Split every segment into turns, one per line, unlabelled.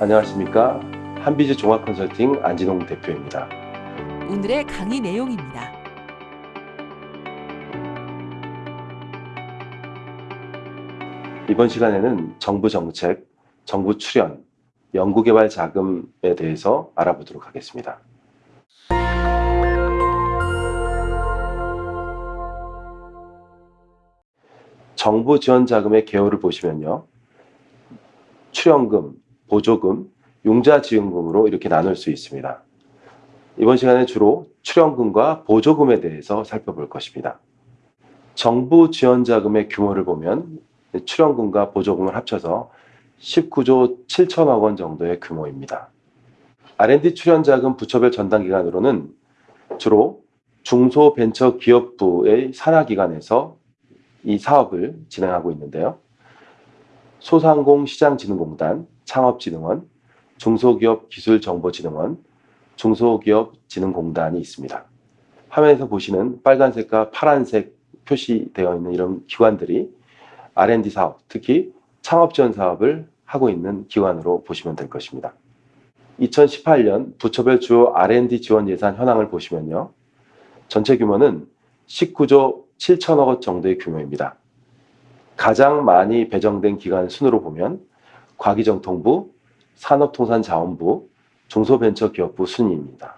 안녕하십니까. 한비즈 종합컨설팅 안진홍 대표입니다.
오늘의 강의 내용입니다.
이번 시간에는 정부 정책, 정부 출연, 연구개발 자금에 대해서 알아보도록 하겠습니다. 정부 지원 자금의 개요를 보시면요. 출연금, 보조금, 융자지원금으로 이렇게 나눌 수 있습니다. 이번 시간에 주로 출연금과 보조금에 대해서 살펴볼 것입니다. 정부 지원 자금의 규모를 보면 출연금과 보조금을 합쳐서 19조 7천억 원 정도의 규모입니다. R&D 출연자금 부처별 전담기관으로는 주로 중소벤처기업부의 산하기관에서 이 사업을 진행하고 있는데요. 소상공시장진흥공단, 창업진흥원, 중소기업기술정보진흥원, 중소기업진흥공단이 있습니다. 화면에서 보시는 빨간색과 파란색 표시되어 있는 이런 기관들이 R&D 사업, 특히 창업 지원 사업을 하고 있는 기관으로 보시면 될 것입니다. 2018년 부처별 주요 R&D 지원 예산 현황을 보시면요. 전체 규모는 19조 7천억 원 정도의 규모입니다. 가장 많이 배정된 기관 순으로 보면 과기정통부, 산업통상자원부, 중소벤처기업부 순위입니다.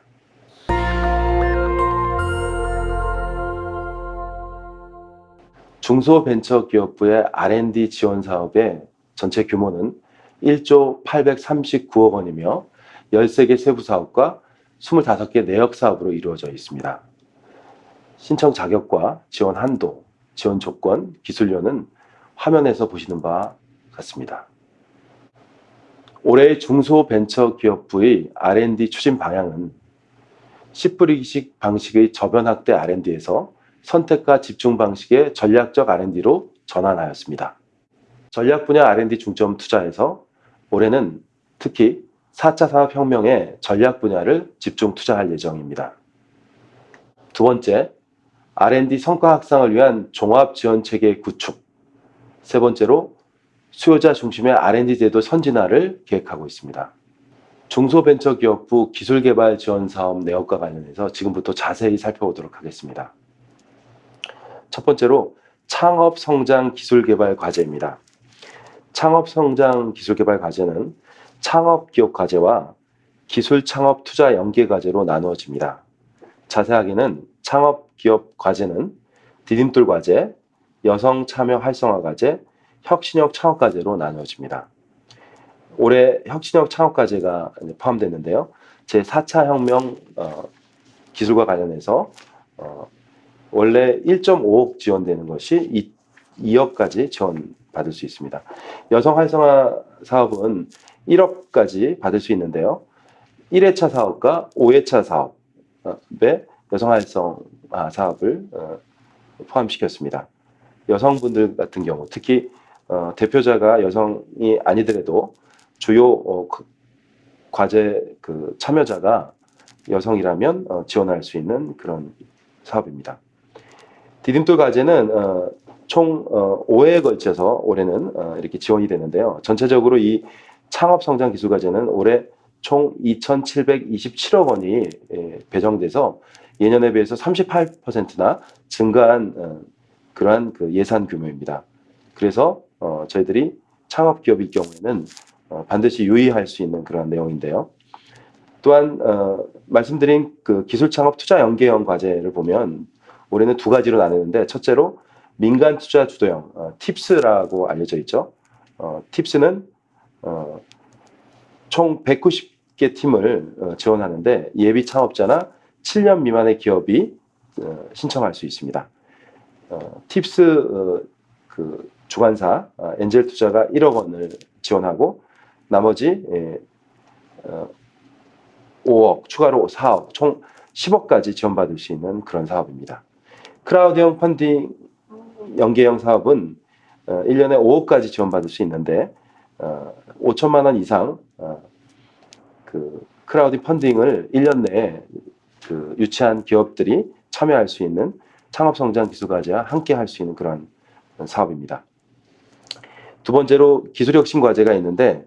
중소벤처기업부의 R&D 지원 사업의 전체 규모는 1조 839억 원이며 13개 세부 사업과 25개 내역 사업으로 이루어져 있습니다. 신청 자격과 지원 한도, 지원 조건, 기술료는 화면에서 보시는 바와 같습니다. 올해 중소벤처기업부의 R&D 추진 방향은 10분위기식 방식의 저변 확대 R&D에서 선택과 집중 방식의 전략적 R&D로 전환하였습니다. 전략 분야 R&D 중점 투자에서 올해는 특히 4차 산업혁명의 전략 분야를 집중 투자할 예정입니다. 두 번째, R&D 성과 확산을 위한 종합 지원 체계 구축. 세 번째로 수요자 중심의 R&D 제도 선진화를 계획하고 있습니다. 중소벤처기업부 기술개발 지원 사업 내역과 관련해서 지금부터 자세히 살펴보도록 하겠습니다. 첫 번째로 창업성장 기술개발 과제입니다. 창업성장 기술개발 과제는 창업기업 과제와 기술창업 투자 연계 과제로 나누어집니다. 자세하게는 창업기업 과제는 디딤돌 과제, 여성 참여 활성화 과제, 혁신형 창업 과제로 나누어집니다. 올해 혁신형 창업 과제가 포함됐는데요. 제4차 혁명 어, 기술과 관련해서 어, 원래 1.5억 지원되는 것이 2, 억까지 지원받을 수 있습니다. 여성 활성화 사업은 1억까지 받을 수 있는데요. 1회차 사업과 5회차 사업에 여성 활성화 사업을 어, 포함시켰습니다. 여성분들 같은 경우 특히 어, 대표자가 여성이 아니더라도 주요 어, 그, 과제 그 참여자가 여성이라면 어, 지원할 수 있는 그런 사업입니다. 디딤돌 과제는 어, 총 어, 5회에 걸쳐서 올해는 어, 이렇게 지원이 되는데요. 전체적으로 이 창업성장기술과제는 올해 총 2,727억 원이 예, 배정돼서 예년에 비해서 38%나 증가한 어, 그러한 그 예산 규모입니다. 그래서 어, 저희들이 창업기업일 경우에는 어, 반드시 유의할 수 있는 그런 내용인데요. 또한 어, 말씀드린 그 기술창업 투자 연계형 과제를 보면 올해는 두 가지로 나누는데 첫째로 민간 투자 주도형 어, 팁스라고 알려져 있죠. 어, 팁스는 어, 총 190개 팀을 어, 지원하는데 예비 창업자나 7년 미만의 기업이 어, 신청할 수 있습니다. 어, TIPS 어, 그 주관사 어, 엔젤 투자가 1억 원을 지원하고 나머지 예, 어, 5억 추가로 4억 총 10억까지 지원받을 수 있는 그런 사업입니다. 크라우드형 펀딩 연계형 사업은 어, 1년에 5억까지 지원받을 수 있는데 어, 5천만 원 이상 어, 그 크라우드 펀딩을 1년 내에 그 유치한 기업들이 참여할 수 있는 창업성장 기술과제와 함께 할 수 있는 그런 사업입니다. 두 번째로 기술혁신 과제가 있는데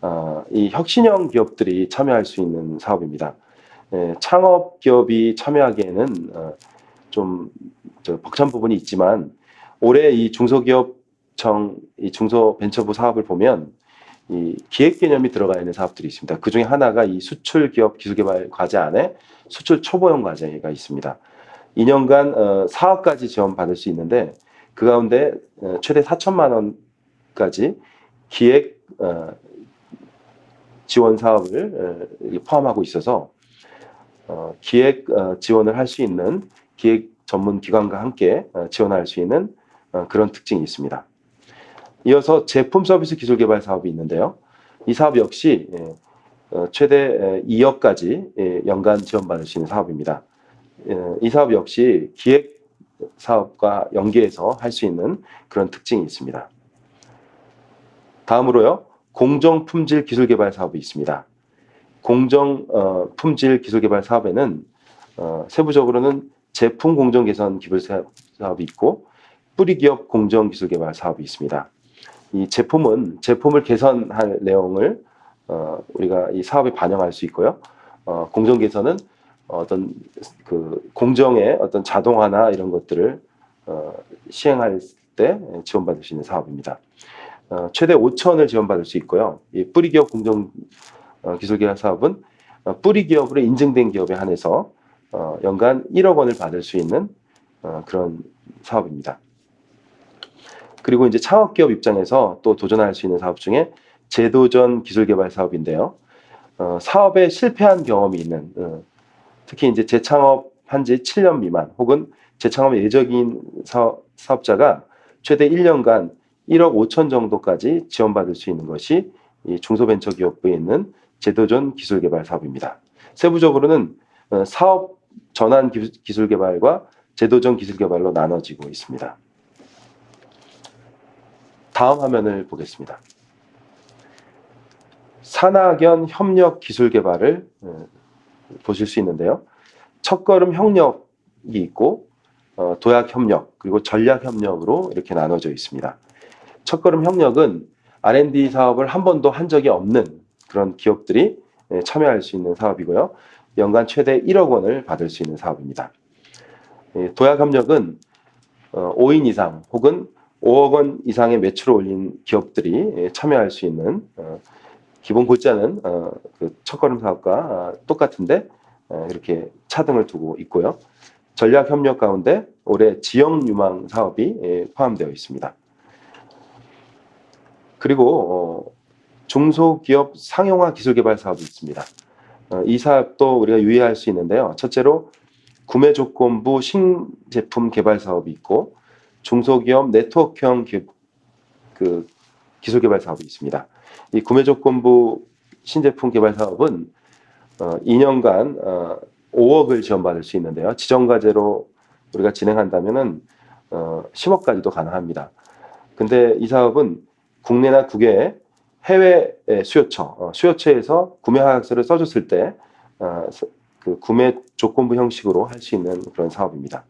어, 이 혁신형 기업들이 참여할 수 있는 사업입니다. 예, 창업 기업이 참여하기에는 어, 좀저 벅찬 부분이 있지만 올해 이 중소기업청 이 중소벤처부 사업을 보면 이 기획 개념이 들어가 있는 사업들이 있습니다. 그 중에 하나가 이 수출 기업 기술개발 과제 안에 수출 초보형 과제가 있습니다. 2년간 어, 사업까지 지원 받을 수 있는데 그 가운데 어, 최대 4천만 원 까지 기획 어, 지원 사업을 어, 포함하고 있어서 어, 기획 어, 지원을 할 수 있는 기획 전문 기관과 함께 어, 지원할 수 있는 어, 그런 특징이 있습니다. 이어서 제품 서비스 기술 개발 사업이 있는데요. 이 사업 역시 예, 어, 최대 2억까지 예, 연간 지원받을 수 있는 사업입니다. 예, 이 사업 역시 기획 사업과 연계해서 할 수 있는 그런 특징이 있습니다. 다음으로요. 공정 품질 기술 개발 사업이 있습니다. 공정 어, 품질 기술 개발 사업에는 어, 세부적으로는 제품 공정 개선 기술 사- 사업이 있고 뿌리 기업 공정 기술 개발 사업이 있습니다. 이 제품은 제품을 개선할 내용을 어, 우리가 이 사업에 반영할 수 있고요. 어, 공정 개선은 어떤 그 공정의 어떤 자동화나 이런 것들을 어, 시행할 때 지원받을 수 있는 사업입니다. 어, 최대 5천을 지원받을 수 있고요. 이 뿌리 기업 공정 어, 기술 개발 사업은 어, 뿌리 기업으로 인증된 기업에 한해서 어, 연간 1억 원을 받을 수 있는 어, 그런 사업입니다. 그리고 이제 창업기업 입장에서 또 도전할 수 있는 사업 중에 제도전 기술개발 사업인데요. 어, 사업에 실패한 경험이 있는 어, 특히 이제 재창업한 지 7년 미만 혹은 재창업 사업, 사업자가 최대 1년간 1억 5천 정도까지 지원받을 수 있는 것이 이 중소벤처기업부에 있는 제도전 기술개발 사업입니다. 세부적으로는 어, 사업 전환 기술- 기술개발과 제도전 기술개발로 나눠지고 있습니다. 다음 화면을 보겠습니다. 산학연 협력 기술 개발을 어, 보실 수 있는데요. 첫걸음 협력이 있고 어, 도약 협력 그리고 전략 협력으로 이렇게 나눠져 있습니다. 첫걸음 협력은 R&D 사업을 한 번도 한 적이 없는 그런 기업들이 예, 참여할 수 있는 사업이고요. 연간 최대 1억 원을 받을 수 있는 사업입니다. 예, 도약 협력은 어, 5인 이상 혹은 5억 원 이상의 매출을 올린 기업들이 예, 참여할 수 있는 어, 기본 골자는 어, 그 첫걸음 사업과 아, 똑같은데 어, 이렇게 차등을 두고 있고요. 전략 협력 가운데 올해 지역 유망 사업이 예, 포함되어 있습니다. 그리고 어, 중소기업 상용화 기술 개발 사업이 있습니다. 어, 이 사업도 우리가 유의할 수 있는데요. 첫째로 구매 조건부 신제품 개발 사업이 있고 중소기업 네트워크형 기, 그 기술 개발 사업이 있습니다. 이 구매 조건부 신제품 개발 사업은 어, 2년간 어, 5억을 지원받을 수 있는데요. 지정 과제로 우리가 진행한다면 은 어, 10억까지도 가능합니다. 근데 이 사업은 국내나 국외 해외 수요처, 어, 수요처에서 구매 하약서를 써줬을 때 어, 구매 조건부 형식으로 할 수 있는 그런 사업입니다.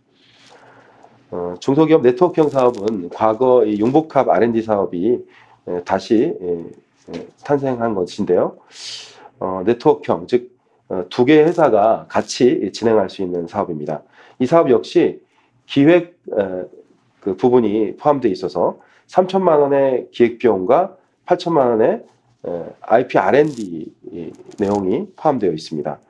어, 중소기업 네트워크형 사업은 과거 이 용복합 R&D 사업이 에, 다시 에, 에, 탄생한 것인데요. 어, 네트워크형, 즉, 어, 두 개의 회사가 같이 진행할 수 있는 사업입니다. 이 사업 역시 기획 에, 그 부분이 포함되어 있어서 3천만 원의 기획 비용과 8천만 원의 에, IP R&D 이 내용이 포함되어 있습니다.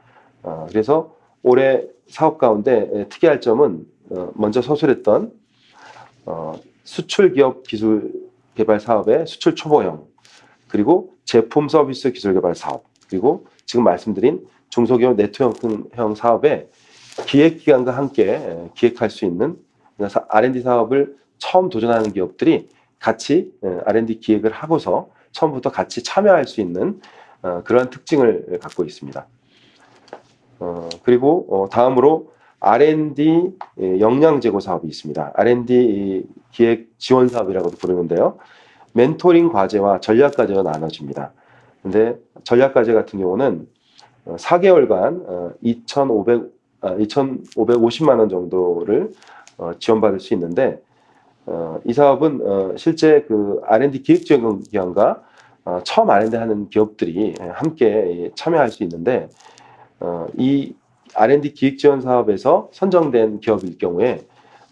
어, 그래서 올해 사업 가운데 에, 특이할 점은 어, 먼저 서술했던 어, 수출 기업 기술 개발 사업의 수출 초보형 그리고 제품 서비스 기술 개발 사업 그리고 지금 말씀드린 중소기업 네트워크형 사업에 기획 기관과 함께 에, 기획할 수 있는 R&D 사업을 처음 도전하는 기업들이 같이 에, R&D 기획을 하고서 처음부터 같이 참여할 수 있는 어, 그러한 특징을 갖고 있습니다. 어, 그리고 어, 다음으로 R&D 예, 역량 제고 사업이 있습니다. R&D 이 기획 지원 사업이라고도 부르는데요. 멘토링 과제와 전략 과제가 나눠집니다. 근데 전략 과제 같은 경우는 어, 4개월간 어, 2,500 아, 2,550만 원 정도를 어, 지원받을 수 있는데 어, 이 사업은 어, 실제 그 R&D 기획 지원 기관과 어, 처음 R&D 하는 기업들이 함께 참여할 수 있는데 어, 이 R&D 기획 지원 사업에서 선정된 기업일 경우에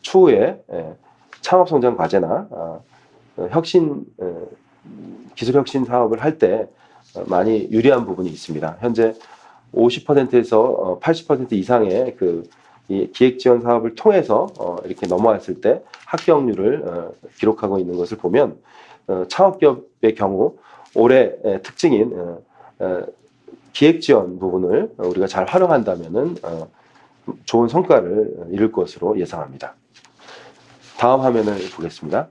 추후에 예, 창업 성장 과제나 어, 어, 혁신 어, 기술 혁신 사업을 할 때 많이 유리한 부분이 있습니다. 현재 50%에서 80% 이상의 그이 기획 지원 사업을 통해서 어, 이렇게 넘어왔을 때 합격률을 어, 기록하고 있는 것을 보면 어, 창업 기업의 경우 올해 에, 특징인 어, 어, 기획 지원 부분을 우리가 잘 활용한다면은 어, 좋은 성과를 이룰 것으로 예상합니다. 다음 화면을 보겠습니다.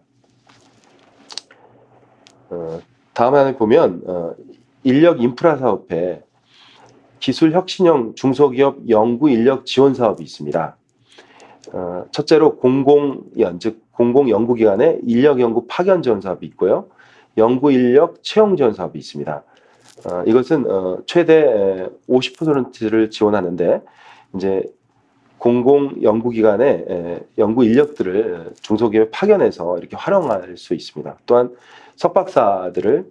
어, 다음 화면을 보면 어, 인력 인프라 사업에 기술 혁신형 중소기업 연구 인력 지원 사업이 있습니다. 어, 첫째로 공공연 즉 공공 연구기관의 인력 연구 파견 지원 사업이 있고요. 연구 인력 채용 지원 사업이 있습니다. 어, 이것은 어, 최대 50%를 지원하는데 이제 공공 연구기관의 에, 연구 인력들을 중소기업에 파견해서 이렇게 활용할 수 있습니다. 또한 석박사들을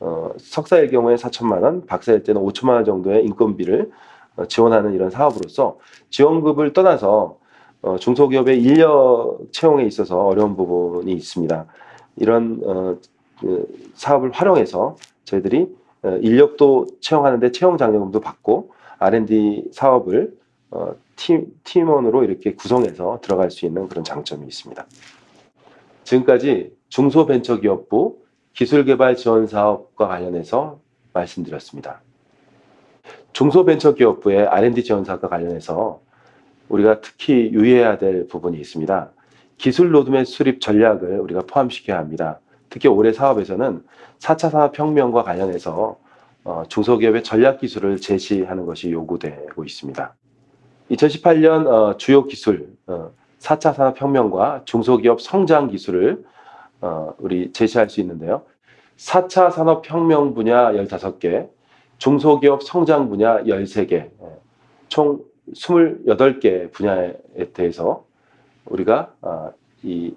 어, 석사일 경우에 4천만 원, 박사일 때는 5천만 원 정도의 인건비를 어, 지원하는 이런 사업으로서 지원급을 떠나서 어, 중소기업의 인력 채용에 있어서 어려운 부분이 있습니다. 이런 어, 그 사업을 활용해서 저희들이 어, 인력도 채용하는데 채용 장려금도 받고 R&D 사업을 어, 팀, 팀원으로 이렇게 구성해서 들어갈 수 있는 그런 장점이 있습니다. 지금까지 중소벤처기업부 기술개발 지원 사업과 관련해서 말씀드렸습니다. 중소벤처기업부의 R&D 지원 사업과 관련해서 우리가 특히 유의해야 될 부분이 있습니다. 기술 로드맵 수립 전략을 우리가 포함시켜야 합니다. 특히 올해 사업에서는 4차 산업혁명과 관련해서 어, 중소기업의 전략 기술을 제시하는 것이 요구되고 있습니다. 2018년 어, 주요 기술 어, 4차 산업혁명과 중소기업 성장 기술을 어, 우리 제시할 수 있는데요. 4차 산업혁명 분야 15개, 중소기업 성장 분야 13개, 예, 총 28개 분야에 대해서 우리가 어, 이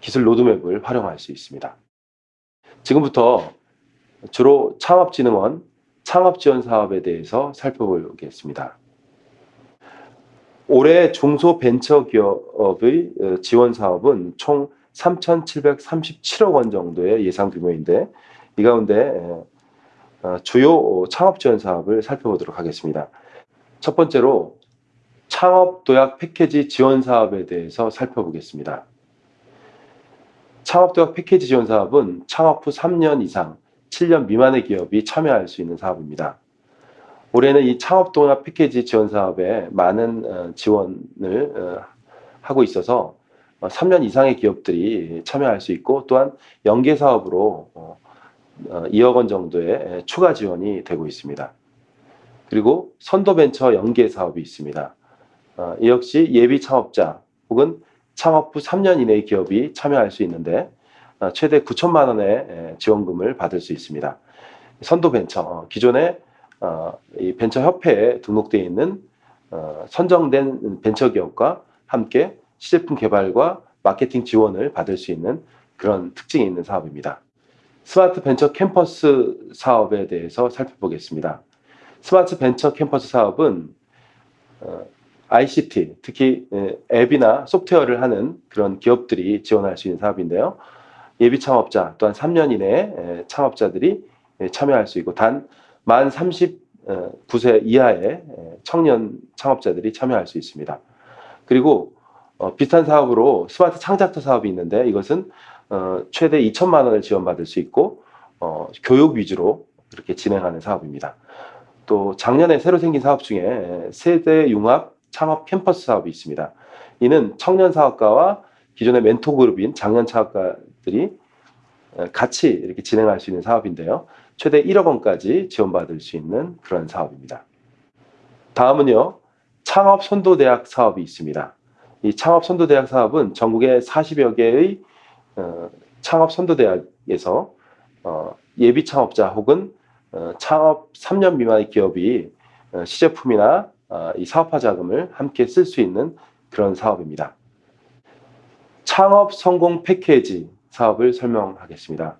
기술 로드맵을 활용할 수 있습니다. 지금부터 주로 창업진흥원 창업지원 사업에 대해서 살펴보겠습니다. 올해 중소벤처기업의 어, 지원 사업은 총 3,737억 원 정도의 예상 규모인데 이 가운데 어, 주요 창업 지원 사업을 살펴보도록 하겠습니다. 첫 번째로 창업 도약 패키지 지원 사업에 대해서 살펴보겠습니다. 창업 도약 패키지 지원 사업은 창업 후 3년 이상 7년 미만의 기업이 참여할 수 있는 사업입니다. 올해는 이 창업 도약 패키지 지원 사업에 많은 어, 지원을 어, 하고 있어서 3년 이상의 기업들이 참여할 수 있고 또한 연계 사업으로 2억 원 정도의 추가 지원이 되고 있습니다. 그리고 선도벤처 연계 사업이 있습니다. 어, 이 역시 예비 창업자 혹은 창업 후 3년 이내의 기업이 참여할 수 있는데 어, 최대 9천만 원의 지원금을 받을 수 있습니다. 선도벤처 어, 기존에 이 벤처협회에 등록되어 있는 선정된 벤처기업과 함께 시제품 개발과 마케팅 지원을 받을 수 있는 그런 특징이 있는 사업입니다. 스마트 벤처 캠퍼스 사업에 대해서 살펴보겠습니다. 스마트 벤처 캠퍼스 사업은 ICT, 특히 앱이나 소프트웨어를 하는 그런 기업들이 지원할 수 있는 사업인데요. 예비 창업자 또한 3년 이내에 창업자들이 참여할 수 있고 단 만 39세 이하의 청년 창업자들이 참여할 수 있습니다. 그리고 어, 비슷한 사업으로 스마트 창작터 사업이 있는데 이것은 어, 최대 2천만 원을 지원받을 수 있고 어, 교육 위주로 그렇게 진행하는 사업입니다. 또 작년에 새로 생긴 사업 중에 세대 융합 창업 캠퍼스 사업이 있습니다. 이는 청년 사업가와 기존의 멘토 그룹인 장년 창업가들이 어, 같이 이렇게 진행할 수 있는 사업인데요. 최대 1억 원까지 지원받을 수 있는 그런 사업입니다. 다음은요. 창업 선도대학 사업이 있습니다. 이 창업 선도대학 사업은 전국의 40여 개의 어, 창업 선도대학에서 어, 예비 창업자 혹은 어, 창업 3년 미만의 기업이 어, 시제품이나 어, 이 사업화 자금을 함께 쓸 수 있는 그런 사업입니다. 창업 성공 패키지 사업을 설명하겠습니다.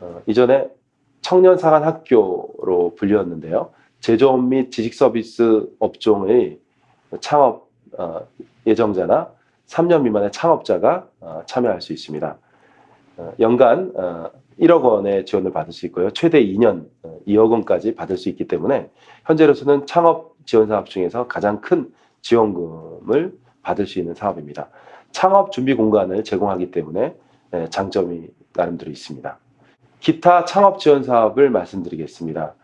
어, 이전에 청년 상한 학교로 불리웠는데요. 제조업 및 지식 서비스 업종의 창업 어, 예정자나 3년 미만의 창업자가 어, 참여할 수 있습니다. 어, 연간 어, 1억 원의 지원을 받을 수 있고요. 최대 2년 어, 2억 원까지 받을 수 있기 때문에 현재로서는 창업 지원 사업 중에서 가장 큰 지원금을 받을 수 있는 사업입니다. 창업 준비 공간을 제공하기 때문에 예, 장점이 나름대로 있습니다. 기타 창업 지원 사업을 말씀드리겠습니다.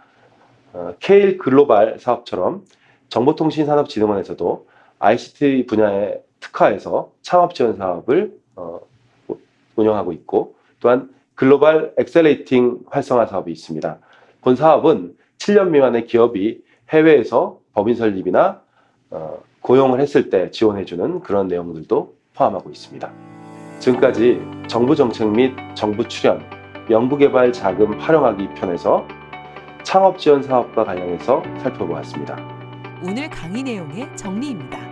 어, K-Global 사업처럼 정보통신산업진흥원에서도 ICT 분야에 특화해서 창업 지원 사업을 어, 운영하고 있고 또한 글로벌 accelerating 활성화 사업이 있습니다. 본 사업은 7년 미만의 기업이 해외에서 법인 설립이나 어, 고용을 했을 때 지원해주는 그런 내용들도 포함하고 있습니다. 지금까지 정부 정책 및 정부 출연, 연구개발 자금 활용하기 편에서 창업 지원 사업과 관련해서 살펴보았습니다.
오늘 강의 내용의 정리입니다.